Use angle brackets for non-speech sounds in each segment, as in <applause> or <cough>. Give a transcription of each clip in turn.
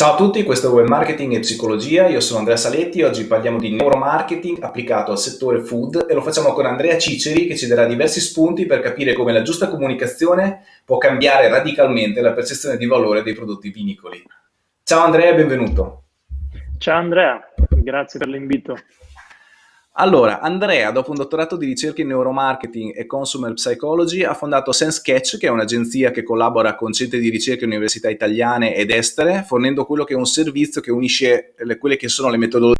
Ciao a tutti, questo è Web Marketing e Psicologia, io sono Andrea Saletti, oggi parliamo di neuromarketing applicato al settore food e lo facciamo con Andrea Ciceri che ci darà diversi spunti per capire come la giusta comunicazione può cambiare radicalmente la percezione di valore dei prodotti vinicoli. Ciao Andrea, benvenuto. Ciao Andrea, grazie per l'invito. Allora, Andrea, dopo un dottorato di ricerca in neuromarketing e consumer psychology, ha fondato SenseCatch, che è un'agenzia che collabora con centri di ricerca e università italiane ed estere, fornendo quello che è un servizio che unisce le, quelle che sono le metodologie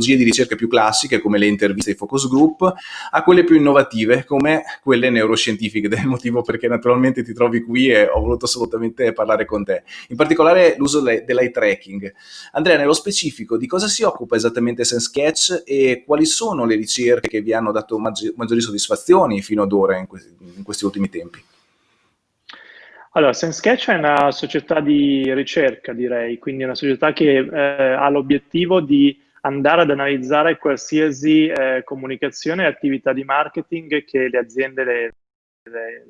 di ricerca più classiche come le interviste e i focus group a quelle più innovative come quelle neuroscientifiche. <laughs> Del motivo perché naturalmente ti trovi qui e ho voluto assolutamente parlare con te. In particolare l'uso dell'eye tracking. Andrea nello specifico di cosa si occupa esattamente SenseSketch e quali sono le ricerche che vi hanno dato maggi maggiori soddisfazioni fino ad ora in questi, in questi ultimi tempi? Allora, SenseSketch è una società di ricerca, direi, quindi è una società che eh, ha l'obiettivo di andare ad analizzare qualsiasi eh, comunicazione e attività di marketing che le aziende, le, le,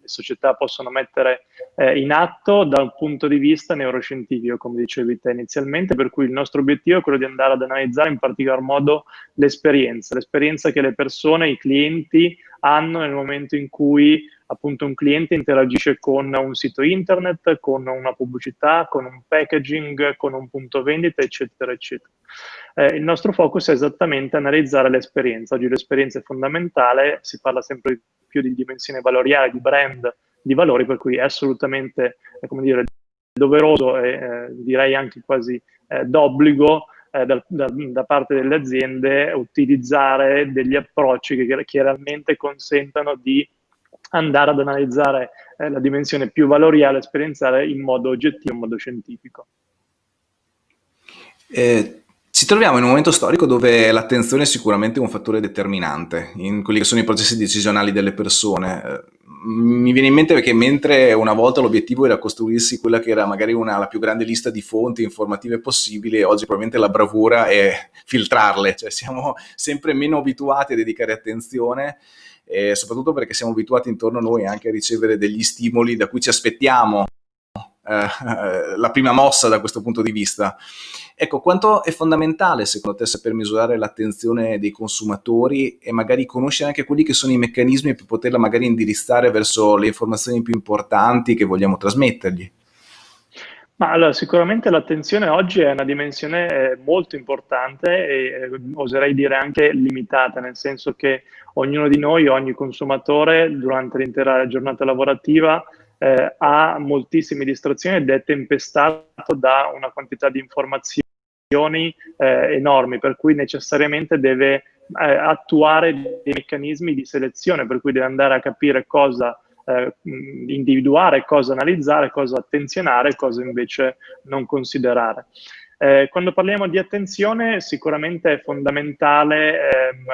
le società possono mettere eh, in atto da un punto di vista neuroscientifico, come dicevi te inizialmente, per cui il nostro obiettivo è quello di andare ad analizzare in particolar modo l'esperienza, l'esperienza che le persone, i clienti hanno nel momento in cui appunto un cliente interagisce con un sito internet, con una pubblicità, con un packaging, con un punto vendita, eccetera, eccetera. Eh, il nostro focus è esattamente analizzare l'esperienza. Oggi l'esperienza è fondamentale, si parla sempre più di dimensione valoriale, di brand, di valori, per cui è assolutamente, eh, come dire, doveroso e eh, direi anche quasi eh, d'obbligo eh, da, da, da, parte delle aziende utilizzare degli approcci che, realmente consentano di andare ad analizzare eh, la dimensione più valoriale, esperienziale in modo oggettivo, in modo scientifico. Eh, ci troviamo in un momento storico dove l'attenzione è sicuramente un fattore determinante in quelli che sono i processi decisionali delle persone. Eh, mi viene in mente perché mentre una volta l'obiettivo era costruirsi quella che era magari una, la più grande lista di fonti informative possibile, oggi probabilmente la bravura è filtrarle, cioè siamo sempre meno abituati a dedicare attenzione e soprattutto perché siamo abituati intorno a noi anche a ricevere degli stimoli da cui ci aspettiamo eh, <laughs> la prima mossa da questo punto di vista. Ecco, quanto è fondamentale secondo te saper misurare l'attenzione dei consumatori e magari conoscere anche quelli che sono i meccanismi per poterla magari indirizzare verso le informazioni più importanti che vogliamo trasmettergli? Ma allora, sicuramente l'attenzione oggi è una dimensione eh, molto importante e eh, oserei dire anche limitata, nel senso che ognuno di noi, ogni consumatore, durante l'intera giornata lavorativa eh, ha moltissime distrazioni ed è tempestato da una quantità di informazioni eh, enormi, per cui necessariamente deve eh, attuare dei meccanismi di selezione, per cui deve andare a capire cosa eh, individuare, cosa analizzare, cosa attenzionare, cosa invece non considerare. Eh, quando parliamo di attenzione sicuramente è fondamentale eh,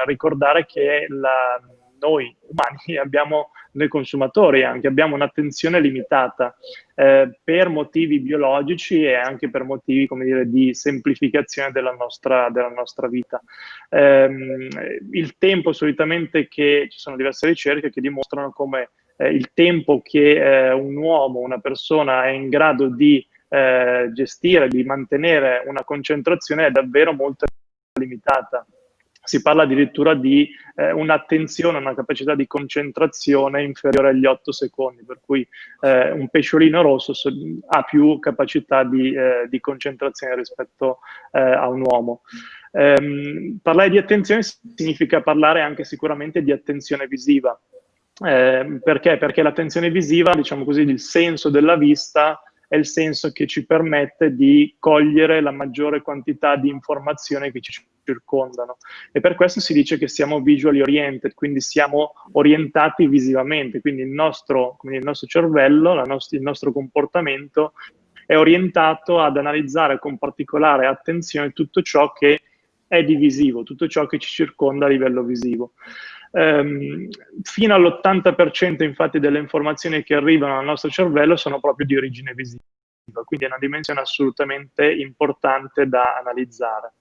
ricordare che la, noi umani <laughs> abbiamo, noi consumatori anche, abbiamo un'attenzione limitata eh, per motivi biologici e anche per motivi, come dire, di semplificazione della nostra, della nostra vita. Eh, il tempo solitamente che, ci sono diverse ricerche che dimostrano come eh, il tempo che eh, un uomo, una persona è in grado di eh, gestire, di mantenere una concentrazione è davvero molto limitata. Si parla addirittura di eh, un'attenzione, una capacità di concentrazione inferiore agli 8 secondi, per cui eh, un pesciolino rosso so, ha più capacità di, eh, di concentrazione rispetto eh, a un uomo. Um, parlare di attenzione significa parlare anche sicuramente di attenzione visiva. Eh, perché? Perché l'attenzione visiva, diciamo così, il senso della vista è il senso che ci permette di cogliere la maggiore quantità di informazioni che ci circondano e per questo si dice che siamo visually oriented, quindi siamo orientati visivamente, quindi il nostro, il nostro cervello, nost il nostro comportamento è orientato ad analizzare con particolare attenzione tutto ciò che è divisivo, tutto ciò che ci circonda a livello visivo. Um, fino all'80% infatti delle informazioni che arrivano al nostro cervello sono proprio di origine visiva, quindi è una dimensione assolutamente importante da analizzare.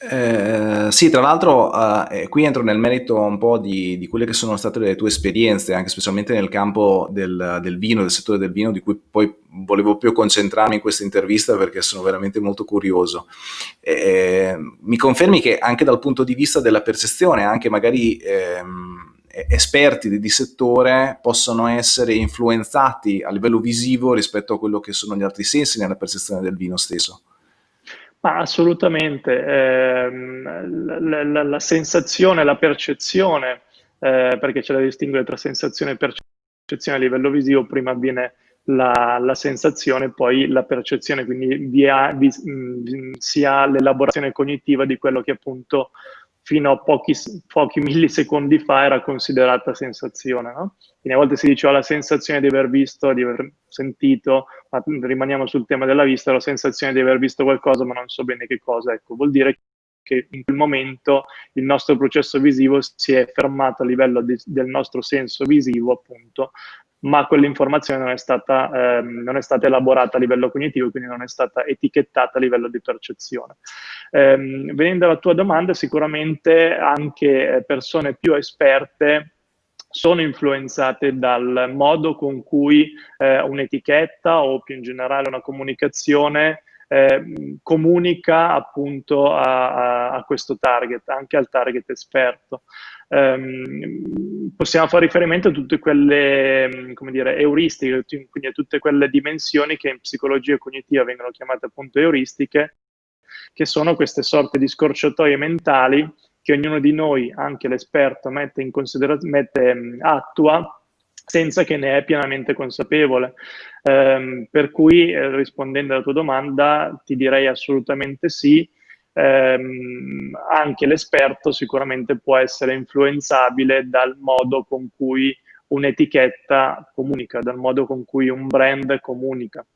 Eh, sì, tra l'altro uh, qui entro nel merito un po' di, di, quelle che sono state le tue esperienze, anche specialmente nel campo del, del, vino, del settore del vino, di cui poi volevo più concentrarmi in questa intervista perché sono veramente molto curioso. Eh, mi confermi che anche dal punto di vista della percezione, anche magari ehm, esperti di settore possono essere influenzati a livello visivo rispetto a quello che sono gli altri sensi nella percezione del vino stesso? Ma assolutamente, eh, la, la, la, sensazione, la percezione, eh, perché c'è da distinguere tra sensazione e percezione a livello visivo, prima avviene la, la sensazione, poi la percezione, quindi vi ha, vi, mh, si ha l'elaborazione cognitiva di quello che appunto fino a pochi, pochi millisecondi fa era considerata sensazione. No? Quindi a volte si diceva la sensazione di aver visto, di aver sentito, ma rimaniamo sul tema della vista, la sensazione di aver visto qualcosa ma non so bene che cosa. Ecco, vuol dire che in quel momento il nostro processo visivo si è fermato a livello di, del nostro senso visivo, appunto, ma quell'informazione non, ehm, non, è stata elaborata a livello cognitivo, quindi non è stata etichettata a livello di percezione. Ehm, venendo alla tua domanda, sicuramente anche eh, persone più esperte sono influenzate dal modo con cui eh, un'etichetta o più in generale una comunicazione eh, comunica appunto a, a, questo target, anche al target esperto. Um, possiamo fare riferimento a tutte quelle, come dire, euristiche, quindi a tutte quelle dimensioni che in psicologia cognitiva vengono chiamate appunto euristiche, che sono queste sorte di scorciatoie mentali che ognuno di noi, anche l'esperto, mette in considerazione, attua senza che ne è pienamente consapevole. Um, per cui, eh, rispondendo alla tua domanda, ti direi assolutamente sì. Um, anche l'esperto sicuramente può essere influenzabile dal modo con cui un'etichetta comunica, dal modo con cui un brand comunica.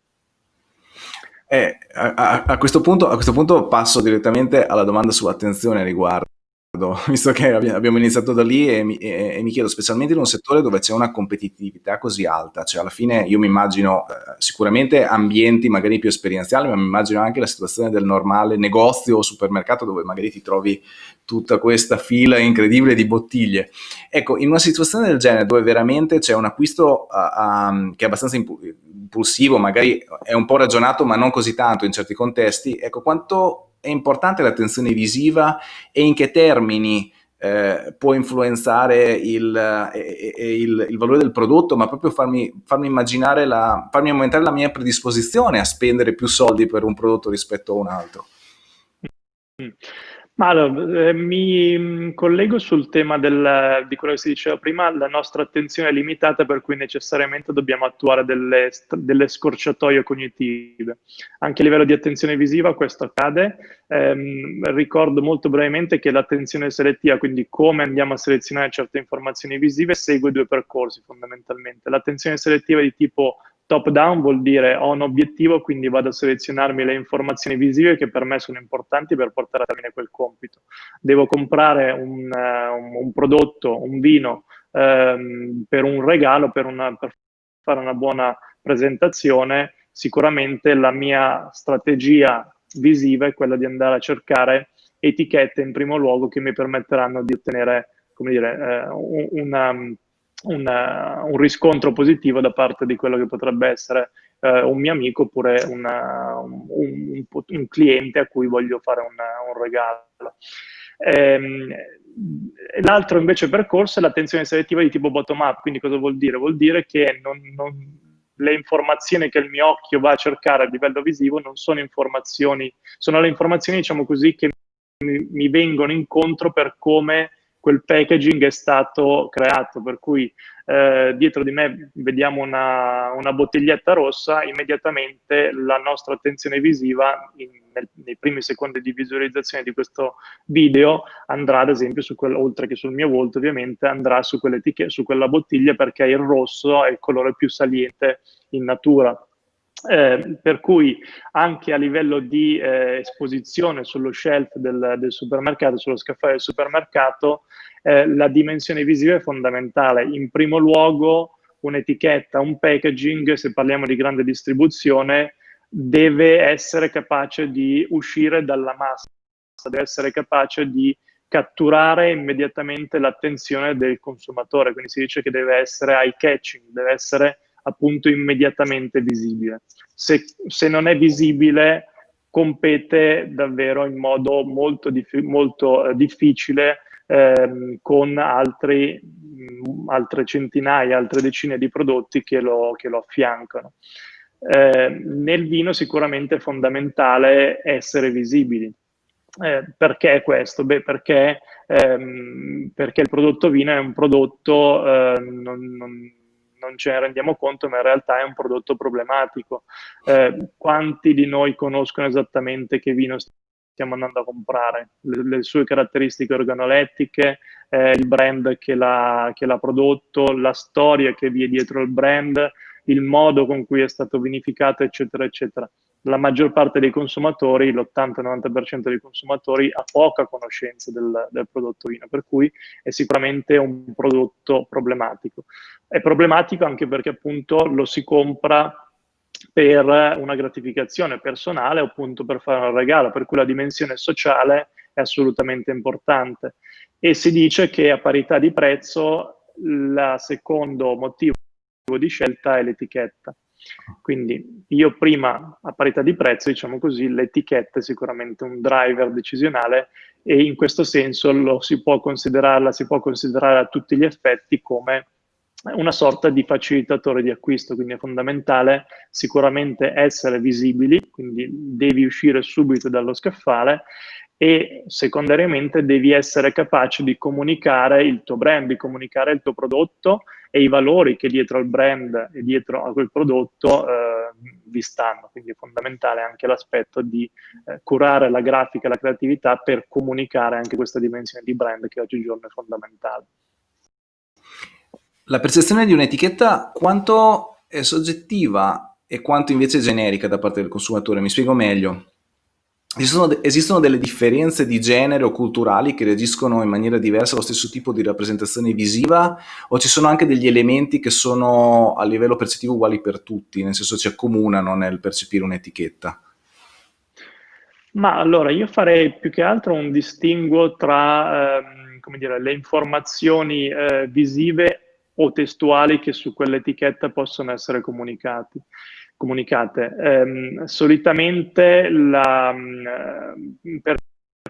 Eh, a, a, a, questo punto, a, questo punto, passo direttamente alla domanda sull'attenzione riguardo <laughs> visto che abbiamo iniziato da lì e mi, e, e mi, chiedo, specialmente in un settore dove c'è una competitività così alta, cioè alla fine io mi immagino eh, sicuramente ambienti magari più esperienziali, ma mi immagino anche la situazione del normale negozio o supermercato dove magari ti trovi tutta questa fila incredibile di bottiglie. Ecco, in una situazione del genere dove veramente c'è un acquisto uh, um, che è abbastanza impulsivo, magari è un po' ragionato ma non così tanto in certi contesti, ecco, quanto è importante l'attenzione visiva e in che termini eh, può influenzare il, eh, il, il, valore del prodotto, ma proprio farmi, farmi immaginare, la, farmi aumentare la mia predisposizione a spendere più soldi per un prodotto rispetto a un altro. Mm. Ma allora, eh, mi mm, collego sul tema del, di quello che si diceva prima, la nostra attenzione è limitata per cui necessariamente dobbiamo attuare delle, delle scorciatoie cognitive. Anche a livello di attenzione visiva questo accade. Eh, ricordo molto brevemente che l'attenzione selettiva, quindi come andiamo a selezionare certe informazioni visive, segue due percorsi fondamentalmente. L'attenzione selettiva è di tipo Top down vuol dire ho un obiettivo, quindi vado a selezionarmi le informazioni visive che per me sono importanti per portare a termine quel compito. Devo comprare un, uh, un prodotto, un vino um, per un regalo, per, una, per fare una buona presentazione, sicuramente la mia strategia visiva è quella di andare a cercare etichette in primo luogo che mi permetteranno di ottenere come dire, eh, una, un, un, riscontro positivo da parte di quello che potrebbe essere eh, un mio amico oppure una, un, un, un, cliente a cui voglio fare un, regalo. Ehm, l'altro invece percorso è l'attenzione selettiva di tipo bottom-up, quindi cosa vuol dire? Vuol dire che non, non, le informazioni che il mio occhio va a cercare a livello visivo non sono informazioni, sono le informazioni, diciamo così, che mi, mi vengono incontro per come quel packaging è stato creato, per cui eh, dietro di me vediamo una, una, bottiglietta rossa, immediatamente la nostra attenzione visiva in, nel, nei primi secondi di visualizzazione di questo video andrà ad esempio, su quel, oltre che sul mio volto ovviamente, andrà su, su quella bottiglia perché il rosso è il colore più saliente in natura. Eh, per cui anche a livello di eh, esposizione sullo shelf del, del, supermercato, sullo scaffale del supermercato, eh, la dimensione visiva è fondamentale. In primo luogo un'etichetta, un packaging, se parliamo di grande distribuzione, deve essere capace di uscire dalla massa deve essere capace di catturare immediatamente l'attenzione del consumatore, quindi si dice che deve essere eye catching, deve essere appunto immediatamente visibile. Se, se non è visibile compete davvero in modo molto, dif molto eh, difficile ehm, con altri, mh, altre centinaia, altre decine di prodotti che lo, che lo affiancano. Eh, nel vino sicuramente è fondamentale essere visibili. Eh, perché questo? Beh, perché, ehm, perché, il prodotto vino è un prodotto, eh, non, non, non, ce ne rendiamo conto, ma in realtà è un prodotto problematico. Eh, quanti di noi conoscono esattamente che vino stiamo andando a comprare? Le, le sue caratteristiche organolettiche, eh, il brand che l'ha prodotto, la storia che vi è dietro il brand, il modo con cui è stato vinificato, eccetera, eccetera. La maggior parte dei consumatori, l'80-90% dei consumatori, ha poca conoscenza del, del, prodotto vino, per cui è sicuramente un prodotto problematico. È problematico anche perché appunto lo si compra per una gratificazione personale o appunto per fare un regalo, per cui la dimensione sociale è assolutamente importante. E si dice che a parità di prezzo il secondo motivo di scelta è l'etichetta. Quindi io prima, a parità di prezzo, diciamo così, l'etichetta è sicuramente un driver decisionale e in questo senso lo si può considerarla, si può considerare a tutti gli effetti come una sorta di facilitatore di acquisto, quindi è fondamentale sicuramente essere visibili, quindi devi uscire subito dallo scaffale e secondariamente devi essere capace di comunicare il tuo brand, di comunicare il tuo prodotto e i valori che dietro al brand e dietro a quel prodotto eh, vi stanno. Quindi è fondamentale anche l'aspetto di eh, curare la grafica e la creatività per comunicare anche questa dimensione di brand che oggigiorno è fondamentale. La percezione di un'etichetta quanto è soggettiva e quanto invece generica da parte del consumatore? Mi spiego meglio. Esistono, esistono, delle differenze di genere o culturali che reagiscono in maniera diversa allo stesso tipo di rappresentazione visiva o ci sono anche degli elementi che sono a livello percettivo uguali per tutti, nel senso ci accomunano nel percepire un'etichetta? Ma allora io farei più che altro un distinguo tra ehm, come dire, le informazioni eh, visive o testuali che su quell'etichetta possono essere comunicate. Eh, solitamente la, mm, per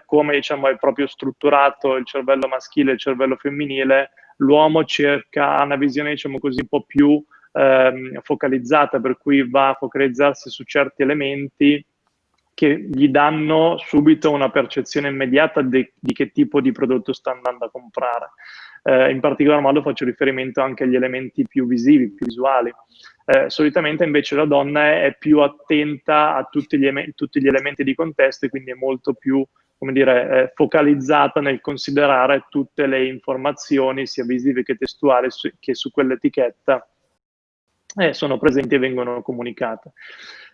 come diciamo, è proprio strutturato il cervello maschile e il cervello femminile, l'uomo cerca una visione diciamo così un po' più ehm, focalizzata, per cui va a focalizzarsi su certi elementi che gli danno subito una percezione immediata di, di che tipo di prodotto sta andando a comprare. Eh, in particolar modo faccio riferimento anche agli elementi più visivi, più visuali. Eh, solitamente invece la donna è più attenta a tutti gli, tutti gli elementi di contesto e quindi è molto più dire, eh, focalizzata nel considerare tutte le informazioni, sia visive che testuali, su, che su quell'etichetta eh, sono presenti e vengono comunicate.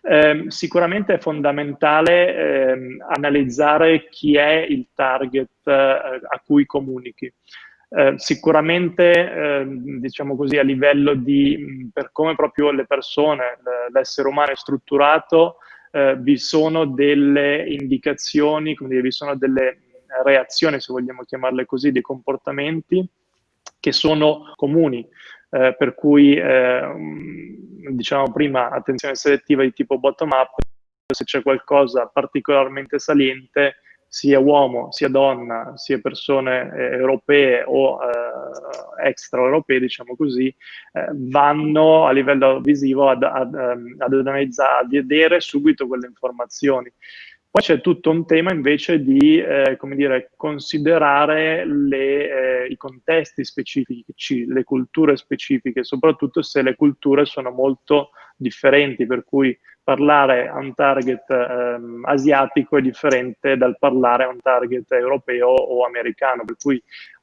Eh, sicuramente è fondamentale eh, analizzare chi è il target eh, a cui comunichi. Eh, sicuramente, eh, diciamo così, a livello di, per come proprio le persone, l'essere umano è strutturato, eh, vi sono delle indicazioni, dire, vi sono delle reazioni, se vogliamo chiamarle così, dei comportamenti che sono comuni. Eh, per cui eh, diciamo prima attenzione selettiva di tipo bottom up, se c'è qualcosa particolarmente saliente, sia uomo, sia donna, sia persone eh, europee o eh, extraeuropee, diciamo così, eh, vanno a livello visivo ad, ad, ehm, ad analizzare, a vedere subito quelle informazioni. Poi c'è tutto un tema invece di, eh, come dire, considerare le, eh, i contesti specifici, le culture specifiche, soprattutto se le culture sono molto differenti, per cui parlare a un target ehm, asiatico è differente dal parlare a un target europeo o americano, per cui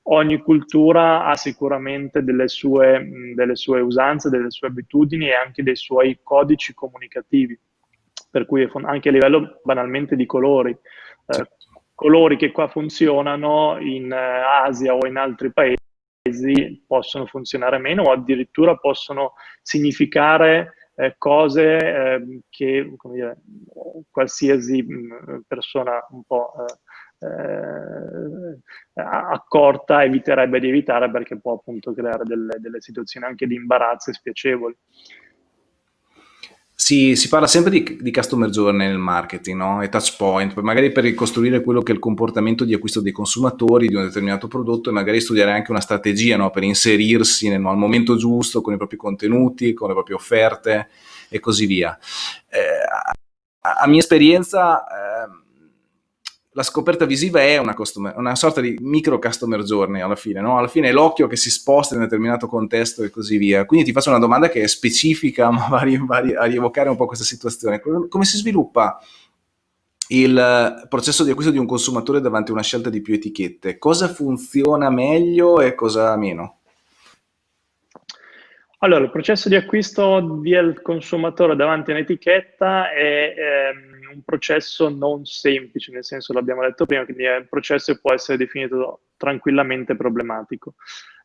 ogni cultura ha sicuramente delle sue, mh, delle sue usanze, delle sue abitudini e anche dei suoi codici comunicativi per cui anche a livello banalmente di colori. Eh, colori che qua funzionano in eh, Asia o in altri paesi possono funzionare meno o addirittura possono significare eh, cose eh, che dire, qualsiasi mh, persona un po' eh, accorta eviterebbe di evitare perché può appunto creare delle, delle situazioni anche di imbarazzo e spiacevoli. Si, si, parla sempre di, di, customer journey nel marketing no? e touch point, magari per ricostruire quello che è il comportamento di acquisto dei consumatori di un determinato prodotto e magari studiare anche una strategia no? per inserirsi nel, al momento giusto con i propri contenuti, con le proprie offerte e così via. Eh, a, a, mia esperienza... Eh, la scoperta visiva è una, customer, una, sorta di micro customer journey alla fine, no? Alla fine è l'occhio che si sposta in un determinato contesto e così via. Quindi ti faccio una domanda che è specifica, <laughs> ma va, a rievocare un po' questa situazione. Come si sviluppa il processo di acquisto di un consumatore davanti a una scelta di più etichette? Cosa funziona meglio e cosa meno? Allora, il processo di acquisto del consumatore davanti a un'etichetta è ehm, un processo non semplice, nel senso l'abbiamo detto prima, quindi è un processo che può essere definito tranquillamente problematico.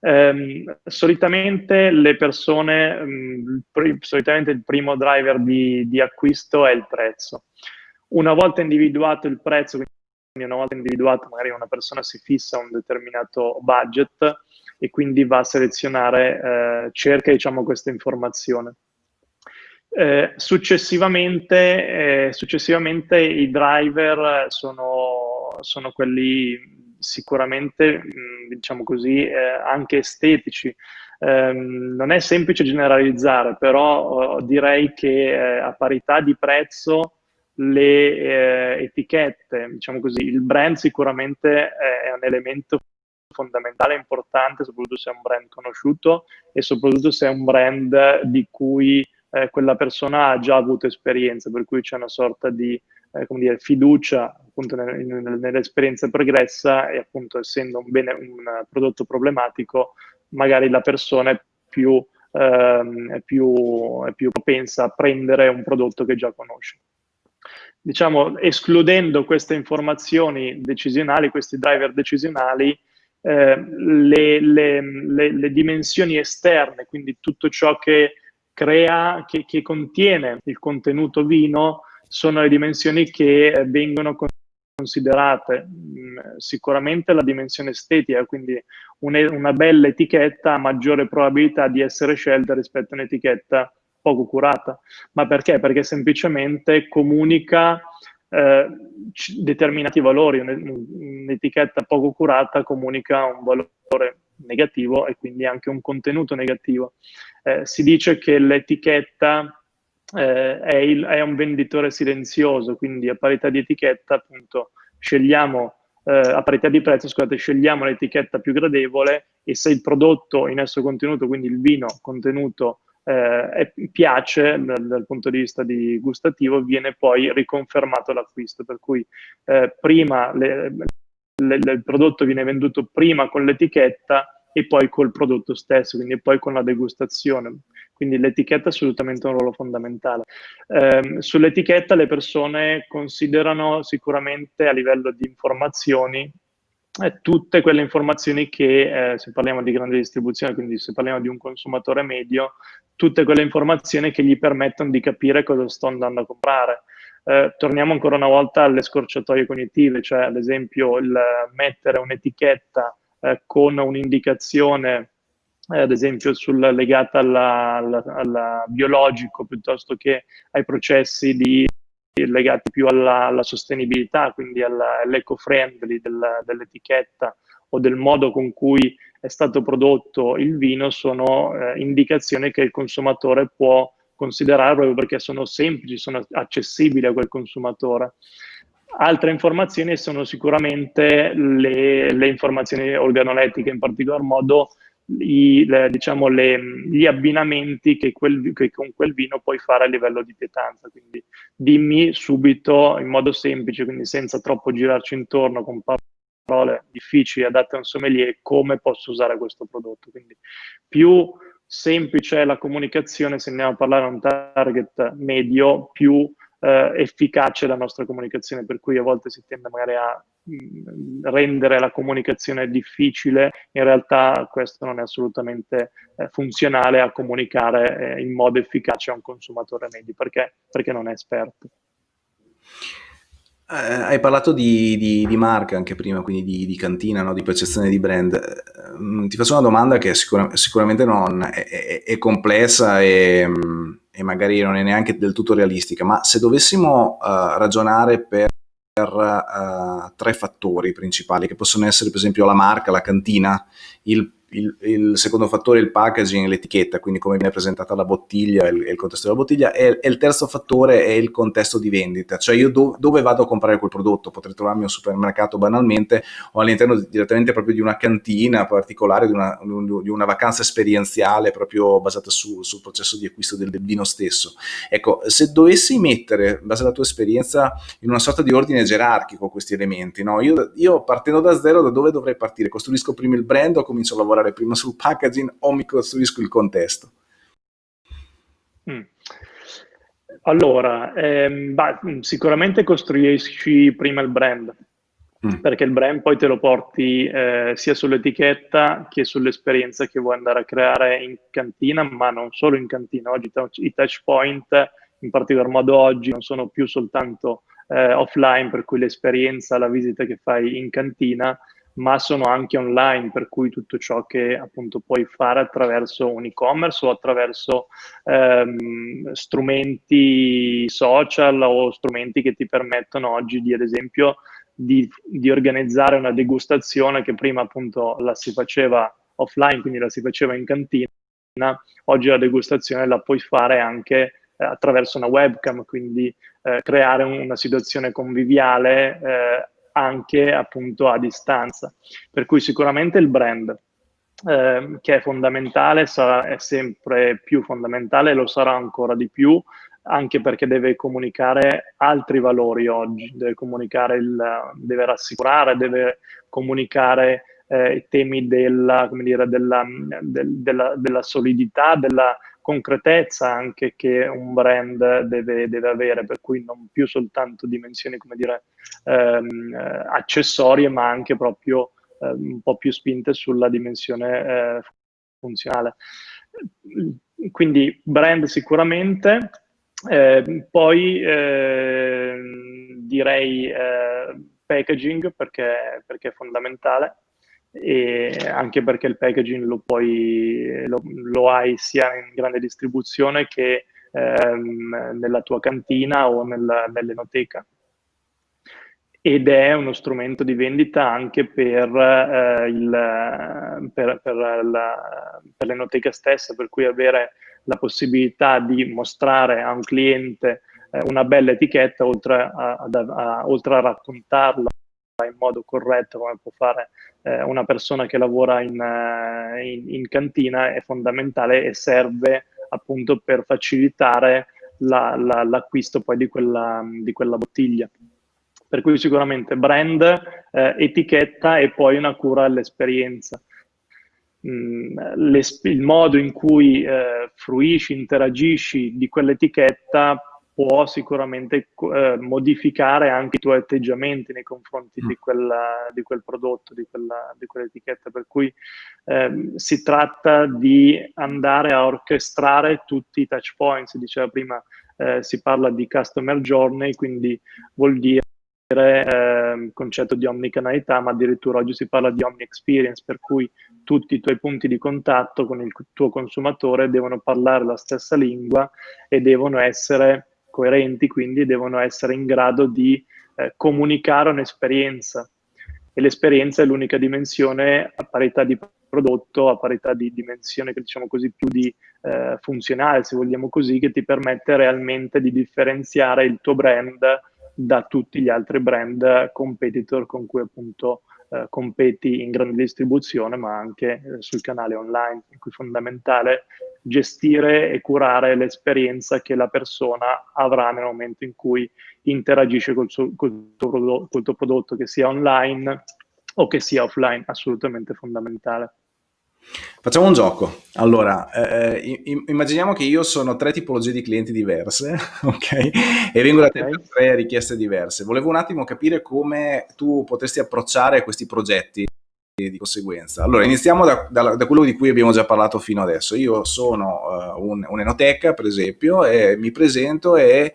Ehm, solitamente le persone, mh, mm, solitamente il primo driver di, di acquisto è il prezzo. Una volta individuato il prezzo, quindi una volta individuato magari una persona si fissa un determinato budget, e quindi va a selezionare, eh, cerca diciamo, questa informazione. Eh, successivamente, eh, successivamente, i driver sono, sono quelli sicuramente, mh, diciamo così, eh, anche estetici. Ehm, non è semplice generalizzare, però oh, direi che eh, a parità di prezzo le eh, etichette, diciamo così, il brand sicuramente è un elemento fondamentale e importante, soprattutto se è un brand conosciuto e soprattutto se è un brand di cui eh, quella persona ha già avuto esperienza, per cui c'è una sorta di eh, come dire, fiducia appunto nell'esperienza pregressa e appunto essendo un, bene, un prodotto problematico, magari la persona è più, ehm, è, più, è più propensa a prendere un prodotto che già conosce. Diciamo, escludendo queste informazioni decisionali, questi driver decisionali, eh, le, le, le, le, dimensioni esterne, quindi tutto ciò che crea, che, che, contiene il contenuto vino, sono le dimensioni che vengono considerate. Mm, sicuramente la dimensione estetica, quindi una, una bella etichetta ha maggiore probabilità di essere scelta rispetto a un'etichetta poco curata. Ma perché? Perché semplicemente comunica eh, determinati valori, un'etichetta poco curata comunica un valore negativo e quindi anche un contenuto negativo. Eh, si dice che l'etichetta eh, è, è, un venditore silenzioso, quindi a parità di etichetta appunto scegliamo, eh, a parità di prezzo scusate, scegliamo l'etichetta più gradevole e se il prodotto in esso contenuto, quindi il vino contenuto eh, piace dal, dal, punto di vista di gustativo, viene poi riconfermato l'acquisto, per cui eh, prima le, le, il prodotto viene venduto prima con l'etichetta e poi col prodotto stesso, quindi poi con la degustazione. Quindi l'etichetta è assolutamente un ruolo fondamentale. Eh, sull'etichetta le persone considerano sicuramente a livello di informazioni eh, tutte quelle informazioni che, eh, se parliamo di grande distribuzione, quindi se parliamo di un consumatore medio, tutte quelle informazioni che gli permettono di capire cosa sto andando a comprare. Eh, torniamo ancora una volta alle scorciatoie cognitive, cioè ad esempio il mettere un'etichetta eh, con un'indicazione eh, ad esempio sul, legata alla biologico piuttosto che ai processi di legati più alla, alla sostenibilità, quindi all'eco-friendly del, dell'etichetta o del modo con cui è stato prodotto il vino, sono eh, indicazioni che il consumatore può considerare proprio perché sono semplici, sono accessibili a quel consumatore. Altre informazioni sono sicuramente le, le informazioni organolettiche, in particolar modo i, le, diciamo, le, gli abbinamenti che, quel, che, con quel vino puoi fare a livello di pietanza. Quindi dimmi subito in modo semplice, quindi senza troppo girarci intorno con parole difficili adatte a un sommelier, come posso usare questo prodotto. Quindi più semplice è la comunicazione, se andiamo a parlare a un target medio, più eh, efficace la nostra comunicazione, per cui a volte si tende magari a mh, rendere la comunicazione difficile, in realtà questo non è assolutamente eh, funzionale a comunicare eh, in modo efficace a un consumatore medio, perché, perché non è esperto. Eh, hai parlato di, di, di, marca anche prima, quindi di, di cantina, no? di percezione di brand. Eh, ti faccio una domanda che sicura, sicuramente non è, è, è complessa e, e, magari non è neanche del tutto realistica, ma se dovessimo uh, ragionare per uh, tre fattori principali, che possono essere per esempio la marca, la cantina, il il, il, secondo fattore è il packaging, l'etichetta, quindi come viene presentata la bottiglia e il, il, contesto della bottiglia, e, e, il terzo fattore è il contesto di vendita, cioè io do, dove vado a comprare quel prodotto, potrei trovarmi un supermercato banalmente o all'interno direttamente proprio di una cantina particolare, di una, di una vacanza esperienziale proprio basata su, sul processo di acquisto del, del, vino stesso. Ecco, se dovessi mettere, in base alla tua esperienza, in una sorta di ordine gerarchico questi elementi, no? io, io partendo da zero, da dove dovrei partire? Costruisco prima il brand o comincio a lavorare lavorare prima sul packaging o mi costruisco il contesto? Mm. Allora, ehm, bah, sicuramente costruisci prima il brand, mm. perché il brand poi te lo porti eh, sia sull'etichetta che sull'esperienza che vuoi andare a creare in cantina, ma non solo in cantina. Oggi i touch point, in particolar modo oggi, non sono più soltanto eh, offline, per cui l'esperienza, la visita che fai in cantina ma sono anche online, per cui tutto ciò che appunto puoi fare attraverso un e-commerce o attraverso ehm, strumenti social o strumenti che ti permettono oggi di, ad esempio, di, di, organizzare una degustazione che prima appunto la si faceva offline, quindi la si faceva in cantina, oggi la degustazione la puoi fare anche eh, attraverso una webcam, quindi eh, creare una situazione conviviale eh, anche appunto a distanza. Per cui sicuramente il brand, eh, che è fondamentale, sarà, è sempre più fondamentale, lo sarà ancora di più, anche perché deve comunicare altri valori oggi, deve comunicare il, deve rassicurare, deve comunicare eh, i temi della, dire, della, del, della, della solidità, della concretezza anche che un brand deve, deve, avere, per cui non più soltanto dimensioni, come dire, ehm, eh, accessorie, ma anche proprio eh, un po' più spinte sulla dimensione eh, funzionale. Quindi brand sicuramente, eh, poi ehm, direi eh, packaging perché, perché è fondamentale anche perché il packaging lo, puoi, lo, lo hai sia in grande distribuzione che ehm, nella tua cantina o nella, nell'enoteca. Ed è uno strumento di vendita anche per, eh, il, per, per, la, per l'enoteca stessa, per cui avere la possibilità di mostrare a un cliente eh, una bella etichetta oltre a, a, a, oltre a raccontarla in modo corretto come può fare eh, una persona che lavora in, uh, in, in, cantina è fondamentale e serve appunto per facilitare la, la, l'acquisto poi di quella, di quella, bottiglia. Per cui sicuramente brand, eh, etichetta e poi una cura all'esperienza. Mm, il modo in cui eh, fruisci, interagisci di quell'etichetta può sicuramente eh, modificare anche i tuoi atteggiamenti nei confronti mm. di, quella, di, quel prodotto, di, quella, di quell'etichetta. Per cui eh, si tratta di andare a orchestrare tutti i touch points. Diceva prima, eh, si parla di customer journey, quindi vuol dire eh, concetto di omnicanalità, ma addirittura oggi si parla di omni experience, per cui tutti i tuoi punti di contatto con il tuo consumatore devono parlare la stessa lingua e devono essere coerenti, quindi devono essere in grado di eh, comunicare un'esperienza. E l'esperienza è l'unica dimensione a parità di prodotto, a parità di dimensione, diciamo così, più di eh, funzionale, se vogliamo così, che ti permette realmente di differenziare il tuo brand da tutti gli altri brand competitor con cui appunto eh, competi in grande distribuzione, ma anche eh, sul canale online, per cui è fondamentale gestire e curare l'esperienza che la persona avrà nel momento in cui interagisce col, suo, col, tuo, prodotto, col tuo prodotto, che sia online o che sia offline, assolutamente fondamentale. Facciamo un gioco. Allora, eh, immaginiamo che io sono tre tipologie di clienti diverse, <laughs> ok? E vengo da te per tre richieste diverse. Volevo un attimo capire come tu potresti approcciare questi progetti di conseguenza. Allora, iniziamo da, da, da, quello di cui abbiamo già parlato fino adesso. Io sono uh, un, un'enoteca, per esempio, e mi presento e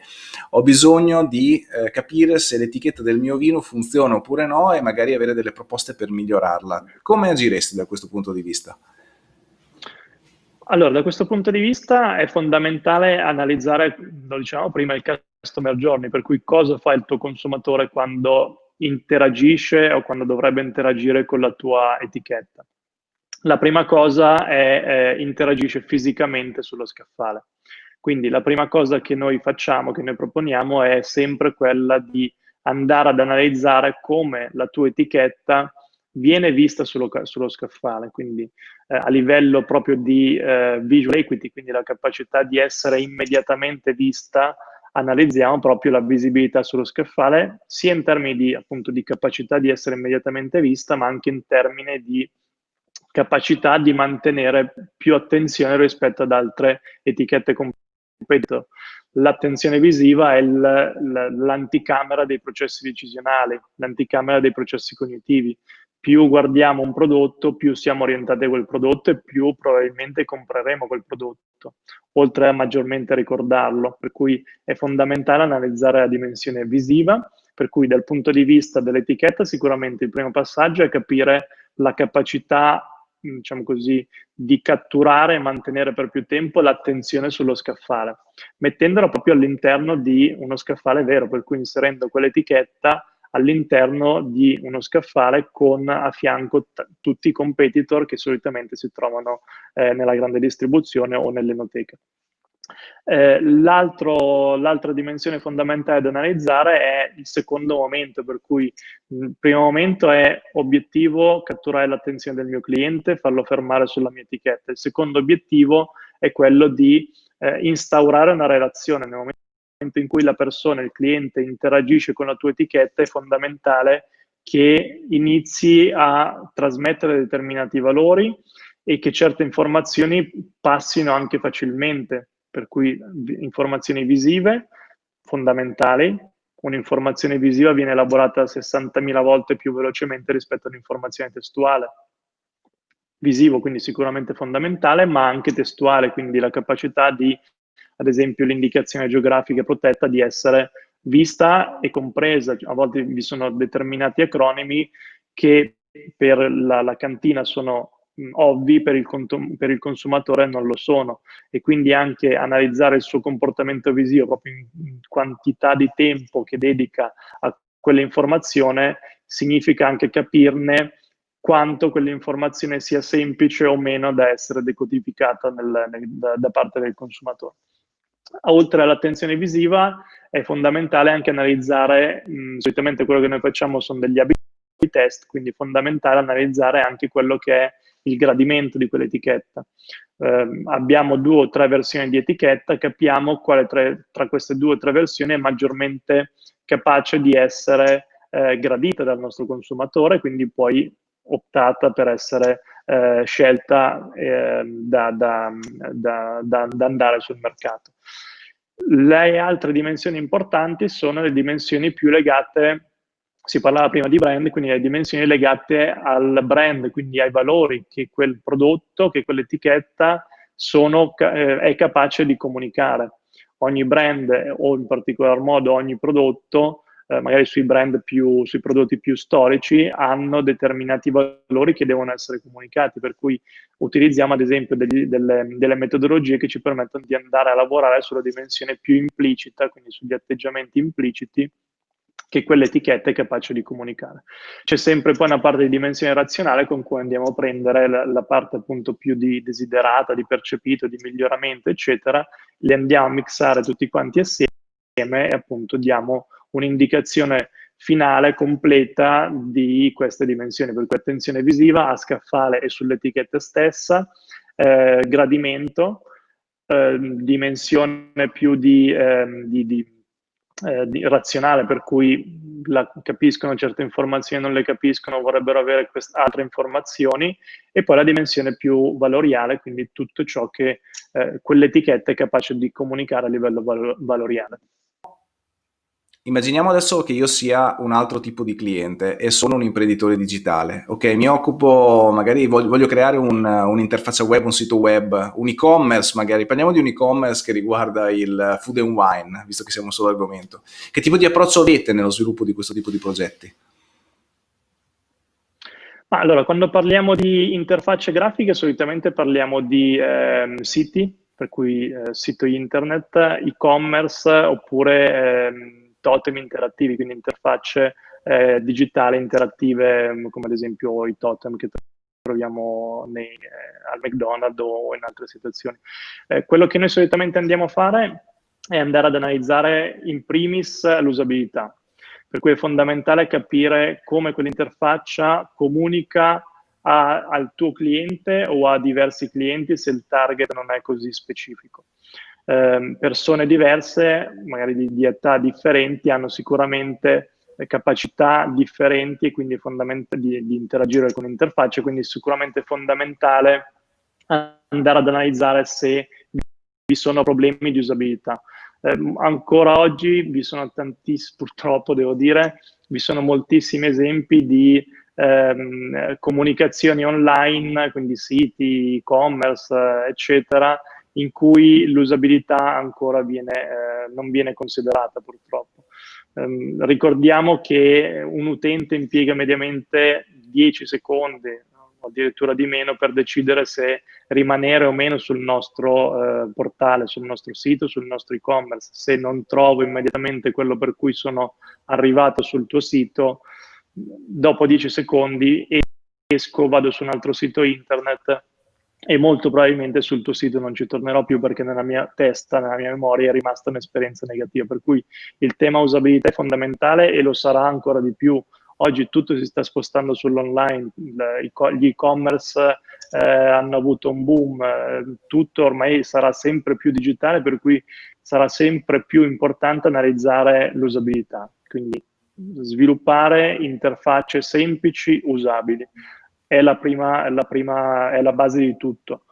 ho bisogno di uh, capire se l'etichetta del mio vino funziona oppure no e magari avere delle proposte per migliorarla. Come agiresti da questo punto di vista? Allora, da questo punto di vista è fondamentale analizzare, lo dicevamo prima, il customer journey, per cui cosa fa il tuo consumatore quando interagisce o quando dovrebbe interagire con la tua etichetta. La prima cosa è eh, interagisce fisicamente sullo scaffale. Quindi la prima cosa che noi facciamo, che noi proponiamo, è sempre quella di andare ad analizzare come la tua etichetta viene vista sullo, sullo scaffale, quindi eh, a livello proprio di eh, visual equity, quindi la capacità di essere immediatamente vista, analizziamo proprio la visibilità sullo scaffale, sia in termini di, appunto, di capacità di essere immediatamente vista, ma anche in termini di capacità di mantenere più attenzione rispetto ad altre etichette competitor. L'attenzione visiva è l'anticamera dei processi decisionali, l'anticamera dei processi cognitivi più guardiamo un prodotto, più siamo orientati a quel prodotto e più probabilmente compreremo quel prodotto, oltre a maggiormente ricordarlo. Per cui è fondamentale analizzare la dimensione visiva, per cui dal punto di vista dell'etichetta sicuramente il primo passaggio è capire la capacità diciamo così, di catturare e mantenere per più tempo l'attenzione sullo scaffale, mettendola proprio all'interno di uno scaffale vero, per cui inserendo quell'etichetta all'interno di uno scaffale con a fianco tutti i competitor che solitamente si trovano eh, nella grande distribuzione o nell'enoteca. Eh, l'altra dimensione fondamentale da analizzare è il secondo momento, per cui il primo momento è obiettivo catturare l'attenzione del mio cliente, farlo fermare sulla mia etichetta. Il secondo obiettivo è quello di eh, instaurare una relazione nel momento momento in cui la persona, il cliente, interagisce con la tua etichetta, è fondamentale che inizi a trasmettere determinati valori e che certe informazioni passino anche facilmente, per cui informazioni visive fondamentali, un'informazione visiva viene elaborata 60.000 volte più velocemente rispetto all'informazione testuale. Visivo, quindi sicuramente fondamentale, ma anche testuale, quindi la capacità di ad esempio l'indicazione geografica protetta di essere vista e compresa. A volte vi sono determinati acronimi che per la, la cantina sono ovvi, per il, per il, consumatore non lo sono. E quindi anche analizzare il suo comportamento visivo proprio in quantità di tempo che dedica a quell'informazione significa anche capirne quanto quell'informazione sia semplice o meno da essere decodificata nel, nel, da, da parte del consumatore oltre all'attenzione visiva è fondamentale anche analizzare, mh, solitamente quello che noi facciamo sono degli abiti test, quindi è fondamentale analizzare anche quello che è il gradimento di quell'etichetta. Eh, abbiamo due o tre versioni di etichetta, capiamo quale tra, tra queste due o tre versioni è maggiormente capace di essere eh, gradita dal nostro consumatore, quindi poi optata per essere eh, scelta eh, da, da, da, da, andare sul mercato. Le altre dimensioni importanti sono le dimensioni più legate, si parlava prima di brand, quindi le dimensioni legate al brand, quindi ai valori che quel prodotto, che quell'etichetta eh, è capace di comunicare. Ogni brand o in particolar modo ogni prodotto eh, magari sui brand più, sui prodotti più storici, hanno determinati valori che devono essere comunicati, per cui utilizziamo ad esempio degli, delle, delle, metodologie che ci permettono di andare a lavorare sulla dimensione più implicita, quindi sugli atteggiamenti impliciti, che quell'etichetta è capace di comunicare. C'è sempre poi una parte di dimensione razionale con cui andiamo a prendere la, la, parte appunto più di desiderata, di percepito, di miglioramento, eccetera, le andiamo a mixare tutti quanti assieme e appunto diamo un'indicazione finale completa di queste dimensioni, per cui attenzione visiva a scaffale e sull'etichetta stessa, eh, gradimento, eh, dimensione più di, eh, di, di, eh, di, razionale, per cui la, capiscono certe informazioni, non le capiscono, vorrebbero avere altre informazioni, e poi la dimensione più valoriale, quindi tutto ciò che eh, quell'etichetta è capace di comunicare a livello val valoriale. Immaginiamo adesso che io sia un altro tipo di cliente e sono un imprenditore digitale. Ok, mi occupo, magari voglio, voglio creare un, un'interfaccia web, un sito web, un e-commerce magari. Parliamo di un e-commerce che riguarda il food and wine, visto che siamo solo argomento. Che tipo di approccio avete nello sviluppo di questo tipo di progetti? Ma allora, quando parliamo di interfacce grafiche, solitamente parliamo di eh, siti, per cui eh, sito internet, e-commerce oppure... Eh, totem interattivi, quindi interfacce eh, digitali interattive mm, come ad esempio i totem che troviamo nei, eh, al McDonald's o in altre situazioni. Eh, quello che noi solitamente andiamo a fare è andare ad analizzare in primis l'usabilità, per cui è fondamentale capire come quell'interfaccia comunica a, al tuo cliente o a diversi clienti se il target non è così specifico eh, persone diverse, magari di, di, età differenti, hanno sicuramente capacità differenti e quindi di, di interagire con l'interfaccia, quindi è sicuramente fondamentale andare ad analizzare se vi sono problemi di usabilità. Eh, ancora oggi vi sono tantissimi, purtroppo devo dire, vi sono moltissimi esempi di ehm, comunicazioni online, quindi siti, e-commerce, eccetera, in cui l'usabilità ancora viene, eh, non viene considerata purtroppo. Um, ricordiamo che un utente impiega mediamente 10 secondi addirittura di meno per decidere se rimanere o meno sul nostro eh, portale, sul nostro sito, sul nostro e-commerce. Se non trovo immediatamente quello per cui sono arrivato sul tuo sito, dopo 10 secondi esco, vado su un altro sito internet e molto probabilmente sul tuo sito non ci tornerò più perché nella mia testa, nella mia memoria è rimasta un'esperienza negativa, per cui il tema usabilità è fondamentale e lo sarà ancora di più. Oggi tutto si sta spostando sull'online, gli e-commerce eh, hanno avuto un boom, eh, tutto ormai sarà sempre più digitale, per cui sarà sempre più importante analizzare l'usabilità, quindi sviluppare interfacce semplici, usabili è la, prima, la, prima, è la base di tutto.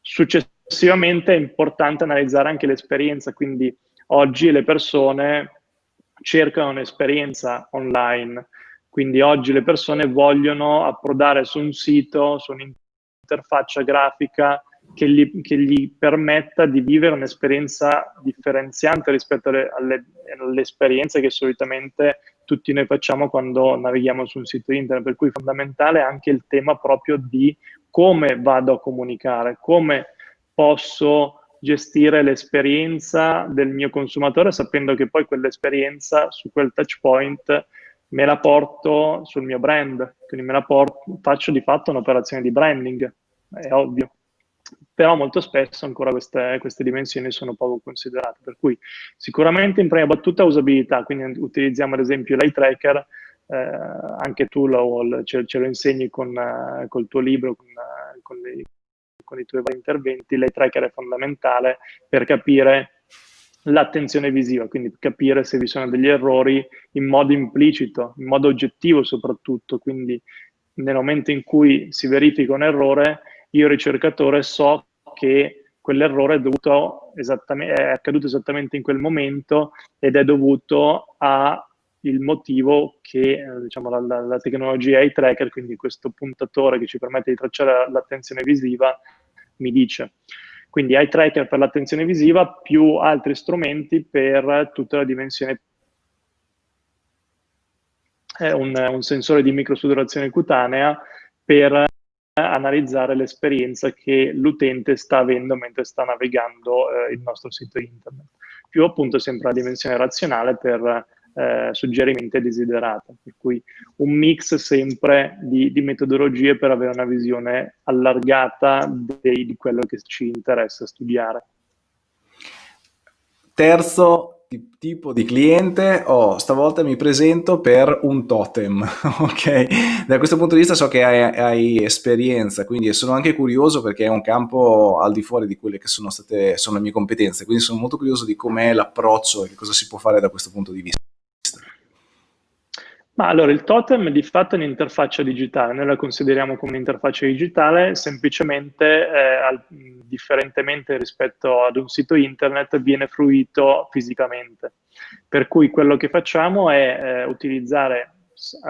Successivamente è importante analizzare anche l'esperienza, quindi oggi le persone cercano un'esperienza online, quindi oggi le persone vogliono approdare su un sito, su un'interfaccia grafica che gli, che gli, permetta di vivere un'esperienza differenziante rispetto alle, alle, alle, esperienze che solitamente tutti noi facciamo quando navighiamo su un sito internet, per cui è fondamentale anche il tema proprio di come vado a comunicare, come posso gestire l'esperienza del mio consumatore sapendo che poi quell'esperienza su quel touch point me la porto sul mio brand, quindi me la porto, faccio di fatto un'operazione di branding, è ovvio però molto spesso ancora queste, queste, dimensioni sono poco considerate, per cui sicuramente in prima battuta usabilità, quindi utilizziamo ad esempio l'eye tracker, eh, anche tu lo, ce, ce, lo insegni con, uh, col tuo libro, con, uh, con, le, con i tuoi vari interventi, l'eye tracker è fondamentale per capire l'attenzione visiva, quindi capire se vi sono degli errori in modo implicito, in modo oggettivo soprattutto, quindi nel momento in cui si verifica un errore, io ricercatore so che quell'errore è, è accaduto esattamente in quel momento ed è dovuto al motivo che eh, diciamo, la, la, la, tecnologia eye tracker, quindi questo puntatore che ci permette di tracciare l'attenzione visiva, mi dice. Quindi eye tracker per l'attenzione visiva più altri strumenti per tutta la dimensione è un, un sensore di microsudorazione cutanea per analizzare l'esperienza che l'utente sta avendo mentre sta navigando eh, il nostro sito internet. Più appunto sempre la dimensione razionale per eh, suggerimenti desiderati, per cui un mix sempre di, di metodologie per avere una visione allargata dei, di quello che ci interessa studiare. Terzo tipo di cliente, oh, stavolta mi presento per un totem, <laughs> ok? Da questo punto di vista so che hai, hai, esperienza, quindi sono anche curioso perché è un campo al di fuori di quelle che sono state, sono le mie competenze, quindi sono molto curioso di com'è l'approccio e che cosa si può fare da questo punto di vista. Ma allora il totem di fatto è un'interfaccia digitale, noi la consideriamo come un'interfaccia digitale, semplicemente, eh, al, differentemente rispetto ad un sito internet, viene fruito fisicamente. Per cui quello che facciamo è eh, utilizzare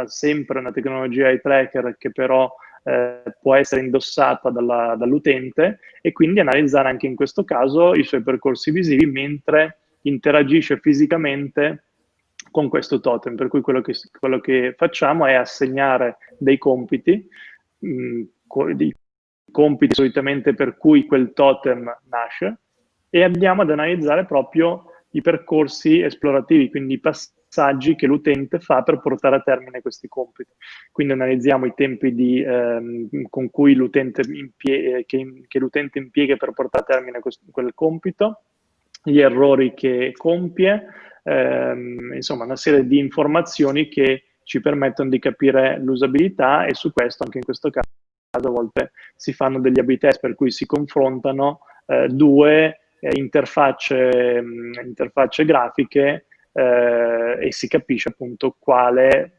sempre una tecnologia eye tracker che però eh, può essere indossata dall'utente e quindi analizzare anche in questo caso i suoi percorsi visivi mentre interagisce fisicamente con questo totem, per cui quello che, quello che facciamo è assegnare dei compiti, mh, mm, dei compiti solitamente per cui quel totem nasce, e andiamo ad analizzare proprio i percorsi esplorativi, quindi i passaggi che l'utente fa per portare a termine questi compiti. Quindi analizziamo i tempi di, ehm, con cui l'utente impie che, che impiega per portare a termine quel compito, gli errori che compie, ehm, insomma una serie di informazioni che ci permettono di capire l'usabilità e su questo, anche in questo caso, a volte si fanno degli a test per cui si confrontano eh, due eh, interfacce, mh, interfacce, grafiche eh, e si capisce appunto quale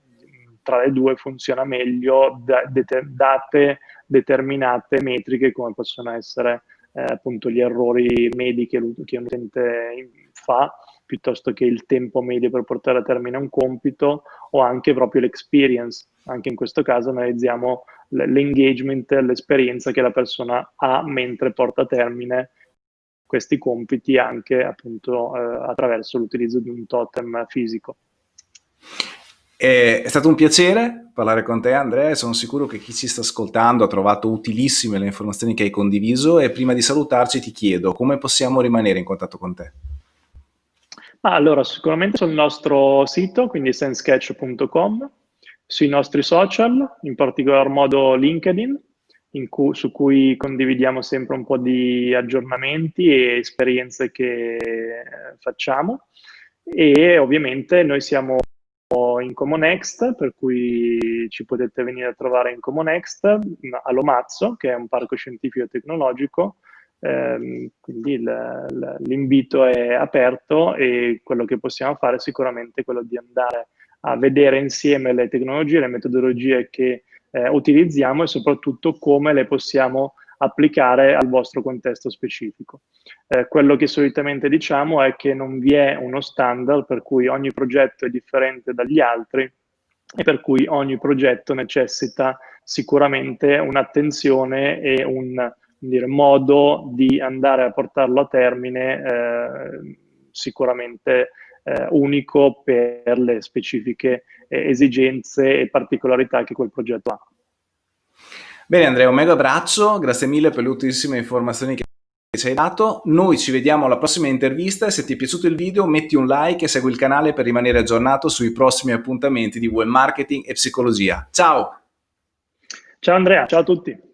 tra le due funziona meglio da, det date determinate metriche come possono essere eh, appunto gli errori medi che, che un utente fa piuttosto che il tempo medio per portare a termine un compito o anche proprio l'experience. Anche in questo caso analizziamo l'engagement, l'esperienza che la persona ha mentre porta a termine questi compiti anche appunto eh, attraverso l'utilizzo di un totem fisico. È stato un piacere parlare con te Andrea sono sicuro che chi ci sta ascoltando ha trovato utilissime le informazioni che hai condiviso e prima di salutarci ti chiedo come possiamo rimanere in contatto con te? Ah, allora, sicuramente sul nostro sito, quindi senssketch.com, sui nostri social, in particolar modo LinkedIn, cui, su cui condividiamo sempre un po' di aggiornamenti e esperienze che facciamo. E ovviamente noi siamo in Comonext, per cui ci potete venire a trovare in Comonext, a Lomazzo, che è un parco scientifico e tecnologico, eh, quindi l'invito è aperto e quello che possiamo fare è sicuramente quello di andare a vedere insieme le tecnologie, le metodologie che eh, utilizziamo e soprattutto come le possiamo applicare al vostro contesto specifico. Eh, quello che solitamente diciamo è che non vi è uno standard per cui ogni progetto è differente dagli altri e per cui ogni progetto necessita sicuramente un'attenzione e un dire, modo di andare a portarlo a termine eh, sicuramente eh, unico per le specifiche eh, esigenze e particolarità che quel progetto ha. Bene Andrea, un mega abbraccio, grazie mille per le utilissime informazioni che ci hai dato. Noi ci vediamo alla prossima intervista e se ti è piaciuto il video metti un like e segui il canale per rimanere aggiornato sui prossimi appuntamenti di web marketing e psicologia. Ciao! Ciao Andrea, ciao a tutti!